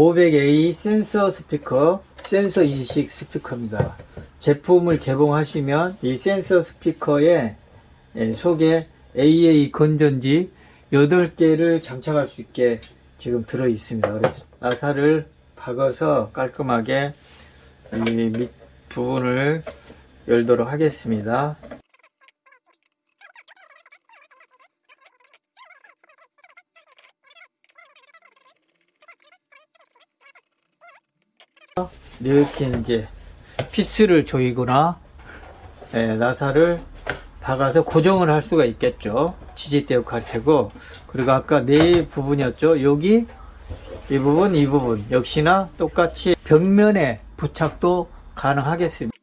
500A 센서 스피커, 센서 인식 스피커입니다. 제품을 개봉하시면 이 센서 스피커에 예, 속에 AA 건전지 8개를 장착할 수 있게 지금 들어 있습니다. 그래서 나사를 박아서 깔끔하게 이 밑 부분을 열도록 하겠습니다. 이렇게 이제 피스를 조이거나 예, 나사를 박아서 고정을 할 수가 있겠죠. 지지대 역할 테고 그리고 아까 네 부분이었죠. 여기 이 부분 이 부분 역시나 똑같이 벽면에 부착도 가능하겠습니다.